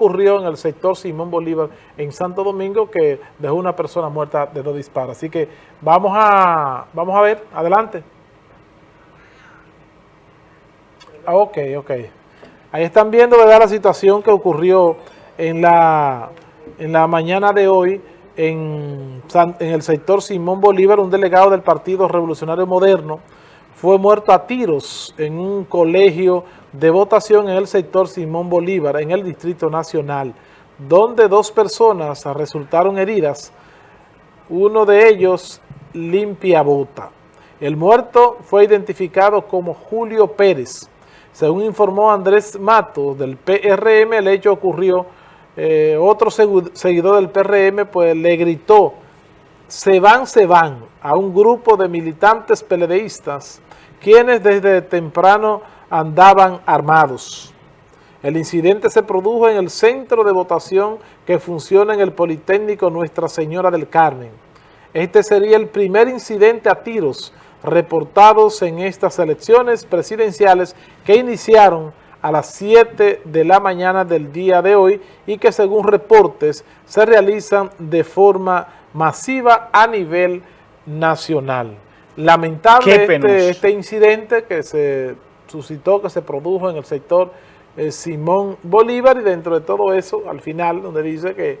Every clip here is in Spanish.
ocurrió en el sector Simón Bolívar en Santo Domingo que dejó una persona muerta de dos disparos. Así que vamos a, vamos a ver, adelante. Ah, ok, ok. Ahí están viendo ¿verdad? la situación que ocurrió en la, en la mañana de hoy en, en el sector Simón Bolívar, un delegado del Partido Revolucionario Moderno, fue muerto a tiros en un colegio de votación en el sector Simón Bolívar, en el Distrito Nacional, donde dos personas resultaron heridas, uno de ellos limpia bota. El muerto fue identificado como Julio Pérez. Según informó Andrés Mato del PRM, el hecho ocurrió, eh, otro seguidor del PRM pues le gritó, se van, se van, a un grupo de militantes peledeístas quienes desde temprano andaban armados. El incidente se produjo en el centro de votación que funciona en el Politécnico Nuestra Señora del Carmen. Este sería el primer incidente a tiros reportados en estas elecciones presidenciales que iniciaron a las 7 de la mañana del día de hoy y que según reportes se realizan de forma masiva a nivel nacional. Lamentable este, este, incidente que se suscitó, que se produjo en el sector eh, Simón Bolívar y dentro de todo eso, al final, donde dice que,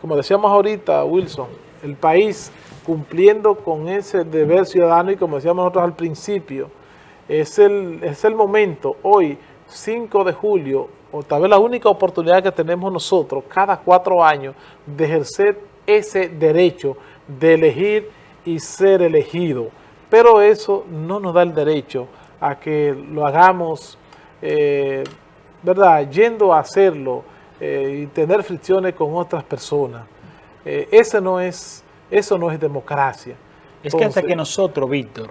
como decíamos ahorita, Wilson, el país cumpliendo con ese deber ciudadano y como decíamos nosotros al principio, es el, es el momento, hoy, 5 de julio, o tal vez la única oportunidad que tenemos nosotros cada cuatro años de ejercer ese derecho de elegir y ser elegido pero eso no nos da el derecho a que lo hagamos, eh, ¿verdad?, yendo a hacerlo eh, y tener fricciones con otras personas. Eh, eso, no es, eso no es democracia. Es que hasta que nosotros, Víctor,